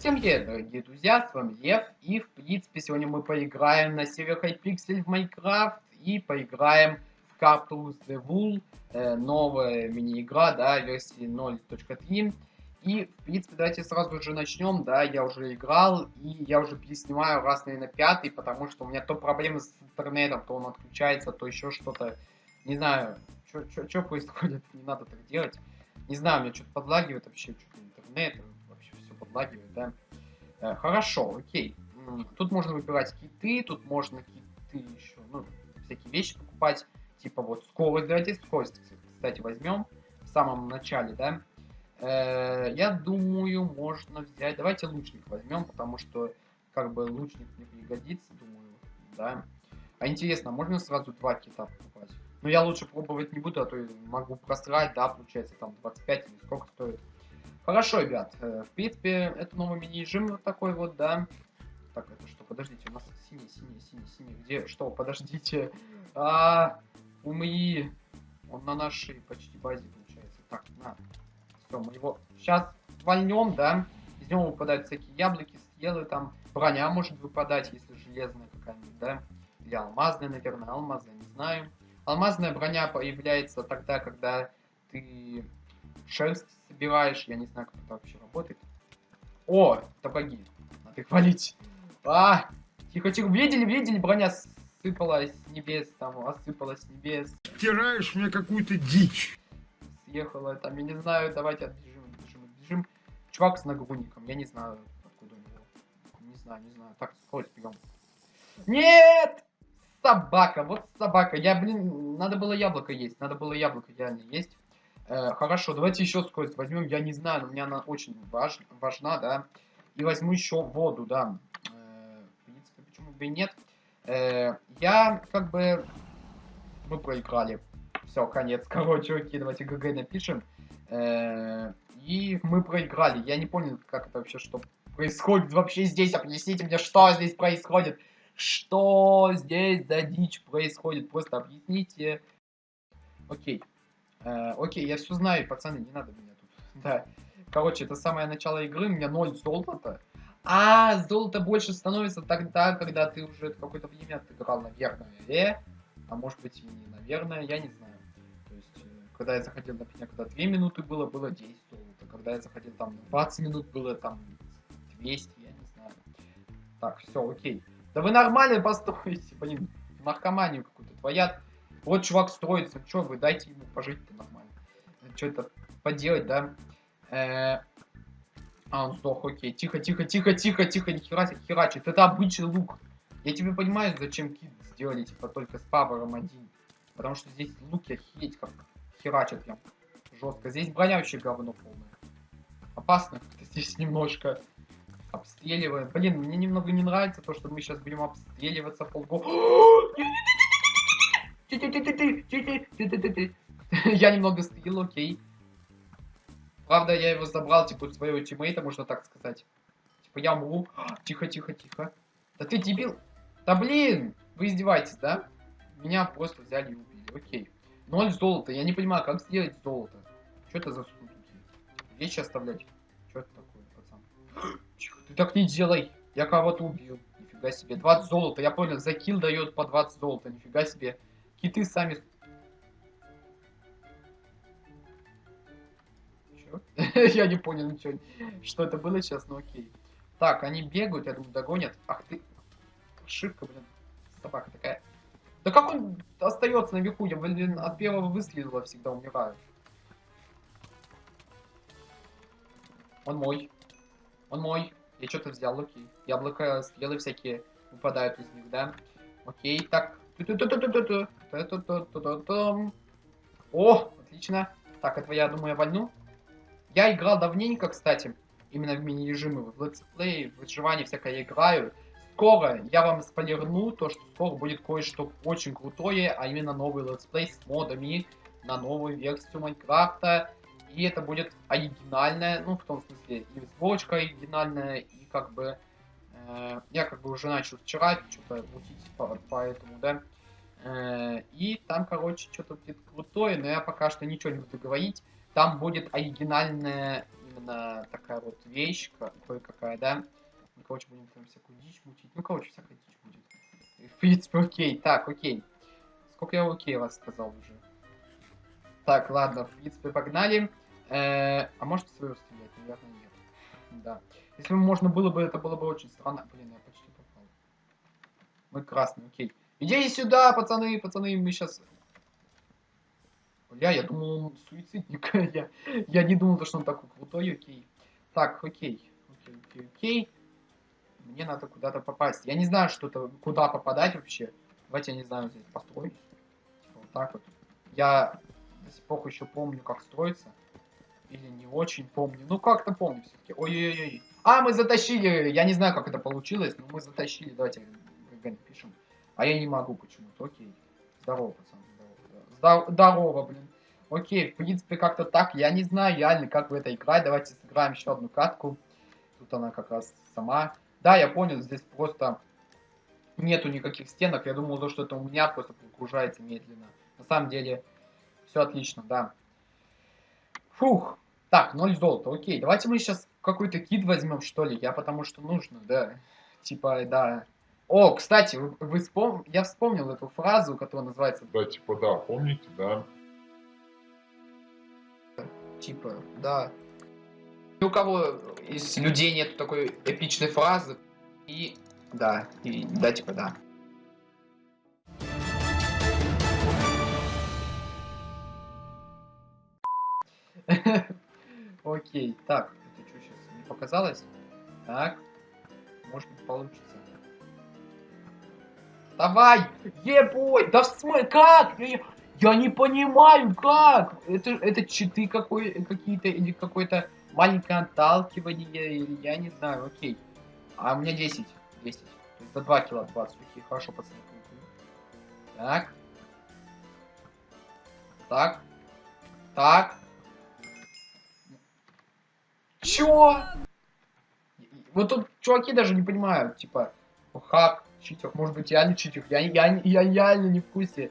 Всем привет, дорогие друзья, с вами Лев, и в принципе сегодня мы поиграем на сервере Hypixel в Майнкрафт и поиграем в Captures the Wool, э, новая мини-игра, да, версии 0.3. И, в принципе, давайте сразу же начнем, да, я уже играл, и я уже переснимаю раз, наверное, пятый, потому что у меня то проблемы с интернетом, то он отключается, то еще что-то, не знаю, что происходит, не надо так делать. Не знаю, у меня что-то подлагивает вообще, что-то интернет, подлагивает, да. Э, хорошо, окей. Тут можно выбирать киты, тут можно киты еще, ну, всякие вещи покупать, типа вот скорость, давайте скорость, кстати, возьмем в самом начале, да. Э, я думаю, можно взять, давайте лучник возьмем, потому что, как бы, лучник мне пригодится, думаю, да. А интересно, можно сразу два кита покупать? Но я лучше пробовать не буду, а то могу просрать, да, получается, там 25 или сколько стоит. Хорошо, ребят, э, в принципе, это новый мини-режим вот такой вот, да. Так, это что, подождите, у нас синий, синий, синий, синий, где, что, подождите. А, умри. Он на нашей почти базе получается. Так, на. Все, мы его сейчас вольнем, да. Из него выпадают всякие яблоки, съелы, там, броня может выпадать, если железная какая-нибудь, да. Или алмазная, наверное, алмазная, не знаю. Алмазная броня появляется тогда, когда ты шерсть собираешь. Я не знаю, как это вообще работает. О, сапоги. Надо их валить. А, тихо, тихо. Видели, видели, броня сыпалась с небес, там, осыпалась с небес. Втираешь мне какую-то дичь. Съехала там, я не знаю, давайте отбежим, отбежим, отбежим. Чувак с нагрудником, я не знаю, откуда у него. Не знаю, не знаю. Так, скорость берем. Нет! Собака, вот собака. Я, блин, надо было яблоко есть. Надо было яблоко реально есть. Э, хорошо, давайте еще скорость возьмем. Я не знаю, но мне она очень важ, важна, да. И возьму еще воду, да. Э, в принципе, почему бы и нет. Э, я как бы... Мы проиграли. Все, конец. Короче, окей, давайте ГГ напишем. И мы проиграли. Я не понял, как это вообще, что происходит вообще здесь. Объясните мне, что здесь происходит. Что здесь за дичь происходит? Просто объясните. Окей. Э, окей, я все знаю, пацаны, не надо меня тут. Да. Короче, это самое начало игры, у меня 0 золота. А, золото больше становится тогда, когда ты уже какое-то время отыграл, наверное. Э? А может быть и не наверное, я не знаю. То есть, э, когда я заходил, например, когда 2 минуты было, было 10 золота. Когда я заходил там 20 минут, было там 200, я не знаю. Так, все, окей. Да вы нормально построите, блин, наркоманию какую-то творят. Вот чувак строится, что вы, дайте ему пожить-то нормально. Что это поделать, да? Э а, он сдох, окей. Тихо, тихо, тихо, тихо, тихо, не херачит, херачит. Это обычный лук. Я тебе понимаю, зачем кит сделали, типа, только с павером один. Потому что здесь луки охереть как херачат прям жестко. Здесь броня вообще говно полное. Опасно здесь немножко обстреливаем. Блин, мне немного не нравится то, что мы сейчас будем обстреливаться полго. Я немного стрел, окей. Правда, я его забрал, типа, своего тиммейта, можно так сказать. Типа, я умру. Тихо, тихо, тихо. Да ты дебил. Да блин, вы издеваетесь, да? Меня просто взяли и убили, окей. Ноль золота, я не понимаю, как сделать золото. Что это за сундуки? Вещи оставлять. Что это такое, пацан? Ты так не делай. Я кого-то убил. Нифига себе. 20 золота. Я понял, за килл дает по 20 золота. Нифига себе. Киты сами... Я не понял ничего. Что это было сейчас, но окей. Так, они бегают, я думаю, догонят. Ах ты... Ошибка, блин. Собака такая. Да как он остается наверху? Я, блин, от первого выстрела всегда умираю. Он мой. Он мой. Я что-то взял, окей. Яблоко, стрелы всякие выпадают из них, да? Окей, так. О, отлично. Так, это я думаю, я вольну. Я играл давненько, кстати, именно в мини-режимы, в летсплей, в выживании всякое я играю. Скоро я вам спойлерну то, что скоро будет кое-что очень крутое, а именно новый летсплей с модами на новую версию Майнкрафта. И это будет оригинальная, ну, в том смысле, и сборочка оригинальная, и как бы... Э, я как бы уже начал вчера что-то мутить по, по этому, да. Э, и там, короче, что-то будет крутое, но я пока что ничего не буду говорить. Там будет оригинальная именно такая вот вещь, ка- кое-какая, да. Ну, короче, будем там всякую дичь мутить. Ну, короче, всякая дичь будет. В принципе, окей. Так, окей. Сколько я окей вас сказал уже? Так, ладно, в принципе, погнали. Э, а может свою стрелять? Наверное, нет. Да. Если бы можно было бы, это было бы очень странно. Блин, я почти попал. Мы красный, окей. Идите сюда, пацаны, пацаны, мы сейчас... Бля, я думал, он суицидник. я, я не думал, то, что он такой крутой, окей. Так, окей. Окей, окей, окей. Мне надо куда-то попасть. Я не знаю, что это, куда попадать вообще. Давайте, я не знаю, здесь построюсь. Типа вот так вот. Я до сих пор еще помню, как строится. Или не очень помню. Ну, как-то помню все-таки. Ой-ой-ой. А, мы затащили. Я не знаю, как это получилось, но мы затащили. Давайте ГГ напишем. А я не могу почему-то. Окей. Здорово, пацан. Здорово, Здор- здорово, блин. Окей, в принципе, как-то так. Я не знаю реально, как в это играть. Давайте сыграем еще одну катку. Тут она как раз сама. Да, я понял, здесь просто нету никаких стенок. Я думал, то, что это у меня просто прогружается медленно. На самом деле, все отлично, да. Фух. Так, 0 золота, окей. Давайте мы сейчас какой-то кит возьмем, что ли. Я потому что нужно, да. Типа, да. О, кстати, вы, вы вспом- я вспомнил эту фразу, которая называется Да, типа, да, помните, да? Типа, да. Ни у кого из людей нет такой эпичной фразы. И да, и да, типа, да. Окей, так, это что сейчас не показалось? Так, может быть получится. Давай, ебой, да в смысле, как? Я, я не понимаю, как? Это, это читы какой, какие-то или какое-то маленькое отталкивание, или я не знаю, окей. А у меня 10, 10. То за 2 кило 20, окей, хорошо, пацаны. Так. Так. Так. Чё? Вот тут чуваки даже не понимают, типа, хак, читер, может быть реально читер, я, я, я реально не в курсе.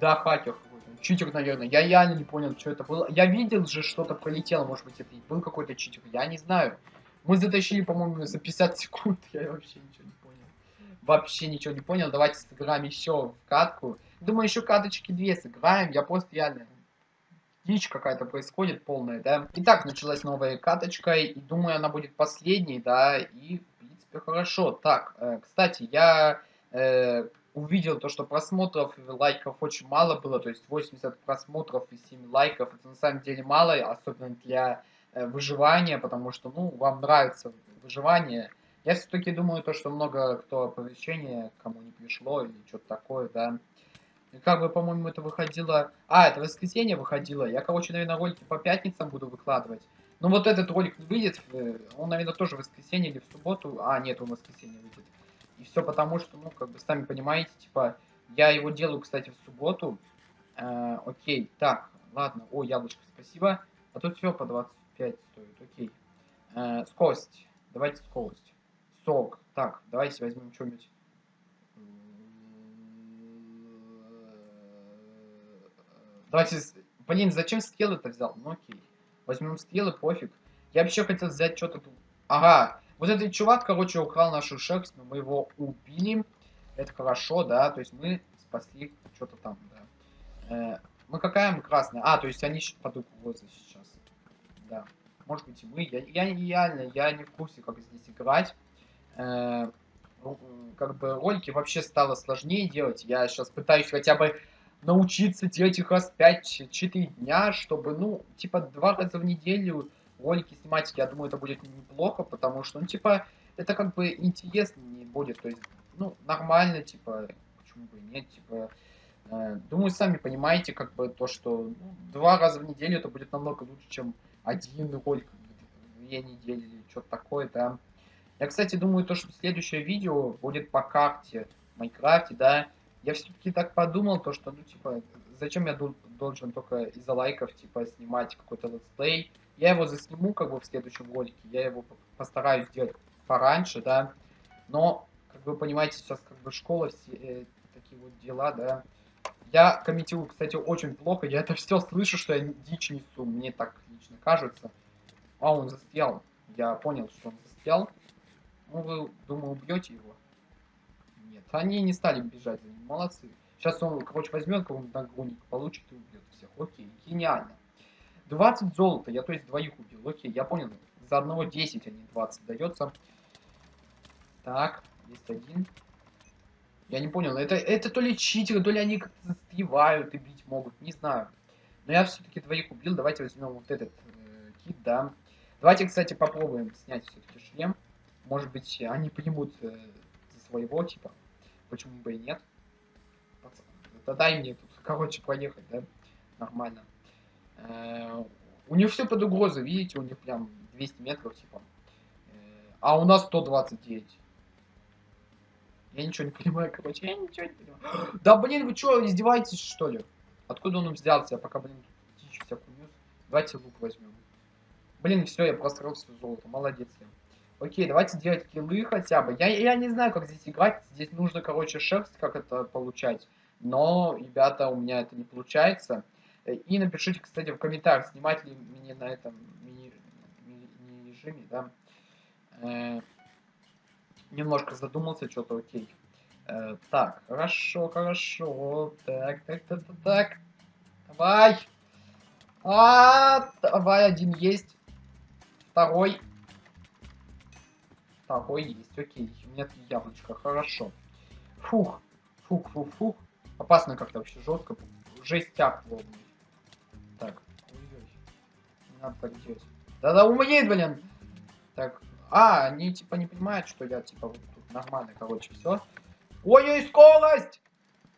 Да, хакер читер, наверное, я реально не понял, что это было. Я видел же, что-то пролетело, может быть, это был какой-то читер, я не знаю. Мы затащили, по-моему, за 50 секунд, я вообще ничего не понял. Вообще ничего не понял, давайте сыграем еще в катку. Думаю, еще каточки две сыграем, я просто реально дичь какая-то происходит полная, да. Итак, началась новая каточка, и думаю, она будет последней, да, и, в принципе, хорошо. Так, э, кстати, я э, увидел то, что просмотров и лайков очень мало было, то есть 80 просмотров и 7 лайков, это на самом деле мало, особенно для э, выживания, потому что, ну, вам нравится выживание. Я все-таки думаю, то, что много кто оповещения кому не пришло или что-то такое, да. Как бы, по-моему, это выходило... А, это воскресенье выходило. Я, короче, наверное, ролики по пятницам буду выкладывать. Но вот этот ролик выйдет. э, Он, наверное, тоже в воскресенье или в субботу. А, нет, он в воскресенье выйдет. И все потому, что, ну, как бы, сами понимаете, типа, я его делаю, кстати, в субботу. Э, окей, так, ладно. О, яблочко, спасибо. А тут все по 25 стоит, окей. Э, скорость. Давайте скорость. Сок. Так, давайте возьмем что-нибудь. Давайте... Блин, зачем стрелы-то взял? Ну окей. Возьмем стрелы, пофиг. Я вообще хотел взять что-то... тут. Ага. Вот этот чувак, короче, украл нашу шерсть, но мы его убили. Это хорошо, да. То есть мы спасли что-то там, да. Э, мы какая мы красная? А, то есть они под угрозой сейчас. Да. Может быть и мы. Я, я реально, я не в курсе, как здесь играть. Э, как бы ролики вообще стало сложнее делать. Я сейчас пытаюсь хотя бы научиться делать их раз 5-4 дня, чтобы, ну, типа, два раза в неделю ролики снимать, я думаю, это будет неплохо, потому что, ну, типа, это как бы интересно не будет, то есть, ну, нормально, типа, почему бы нет, типа, э, думаю, сами понимаете, как бы, то, что ну, два раза в неделю это будет намного лучше, чем один ролик в две недели или что-то такое, да. Я, кстати, думаю, то, что следующее видео будет по карте в Майнкрафте, да, я все-таки так подумал, то что, ну, типа, зачем я дол- должен только из-за лайков, типа, снимать какой-то летсплей. Я его засниму, как бы, в следующем ролике, я его по- постараюсь сделать пораньше, да. Но, как вы понимаете, сейчас как бы школа, все э, такие вот дела, да. Я комментирую, кстати, очень плохо, я это все слышу, что я дичь несу, мне так лично кажется. А, он застрял. Я понял, что он застрял. Ну, вы, думаю, убьете его? Нет, они не стали бежать за ним. Молодцы. Сейчас он, короче, возьмет какого-нибудь нагрудник, получит и убьет всех. Окей, гениально. 20 золота, я то есть двоих убил. Окей, я понял. За одного 10, а не 20 дается. Так, есть один. Я не понял, это, это то ли читеры, то ли они как-то застревают и бить могут, не знаю. Но я все-таки двоих убил, давайте возьмем вот этот э, кит, да. Давайте, кстати, попробуем снять все-таки шлем. Может быть, они примут э, за своего, типа. Почему бы и нет? Пацан, да дай мне тут, короче, проехать, да? Нормально. Э, у них все под угрозой, видите, у них прям 200 метров, типа. Э, а у нас 129. Я ничего не понимаю, короче, я ничего не понимаю. Да блин, вы что, издеваетесь, что ли? Откуда он взялся? Я пока, блин, дичь всякую нес. Давайте лук возьмем. Блин, все, я просрал все золото. Молодец я. Окей, давайте делать киллы хотя бы. Я, я не знаю, как здесь играть. Здесь нужно, короче, шерсть, как это получать. Но, ребята, у меня это не получается. И напишите, кстати, в комментариях, снимать ли мне на этом мини-режиме, да. Э, немножко задумался, что-то окей. Э, так, хорошо, хорошо. Так, так, так, так, так. Давай. А, давай, один есть. Второй. Второй есть, окей. У меня три яблочко, хорошо. Фух, фух, фух, фух. Опасно как-то вообще жестко. Жестяк ловный. Так. Не надо так делать. Да-да, умеет, блин. Так, а, они типа не понимают, что я типа вот тут нормально, короче, все. Ой-ой, скорость!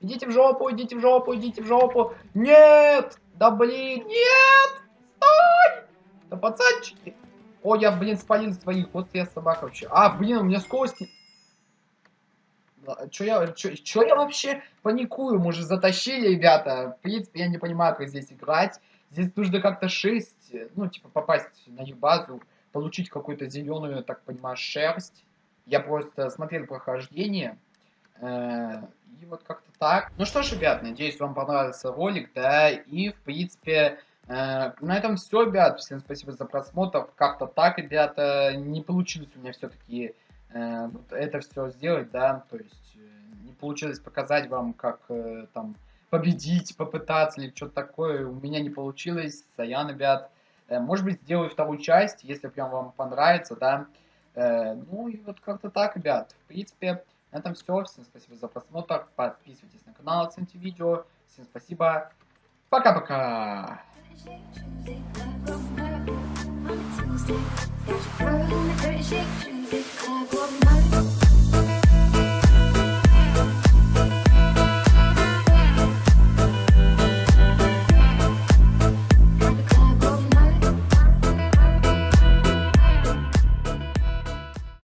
Идите в жопу, идите в жопу, идите в жопу. Нет! Да блин, нет! Стой! Да пацанчики. Ой, я, блин, спалил своих. Вот я собака вообще. А, блин, у меня скорость... Чё я, чё, чё я вообще паникую? Мы же затащили, ребята. В принципе, я не понимаю, как здесь играть. Здесь нужно как-то 6, ну, типа, попасть на их базу получить какую-то зеленую, так понимаю, шерсть. Я просто смотрел прохождение. Э, и вот как-то так. Ну что ж, ребят, надеюсь, вам понравился ролик, да, и, в принципе, на этом все, ребят. Всем спасибо за просмотр. Как-то так, ребята, не получилось у меня все-таки э, это все сделать, да, то есть не получилось показать вам, как там победить, попытаться или что-то такое. У меня не получилось. Саян, ребят. Э, может быть, сделаю вторую часть, если прям вам понравится, да. Э, ну и вот как-то так, ребят. В принципе, на этом все. Всем спасибо за просмотр. Подписывайтесь на канал, оцените видео. Всем спасибо. Пока-пока. Got your girl in the dirty shake, Tuesday, club,